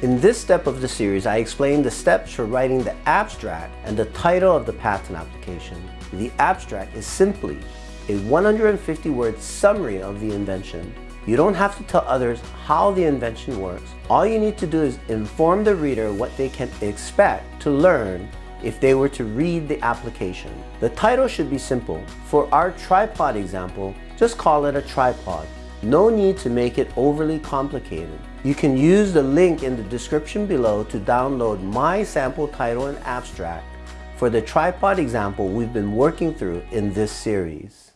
In this step of the series, I explain the steps for writing the abstract and the title of the patent application. The abstract is simply a 150-word summary of the invention. You don't have to tell others how the invention works. All you need to do is inform the reader what they can expect to learn if they were to read the application. The title should be simple. For our tripod example, just call it a tripod. No need to make it overly complicated. You can use the link in the description below to download my sample title and abstract for the tripod example we've been working through in this series.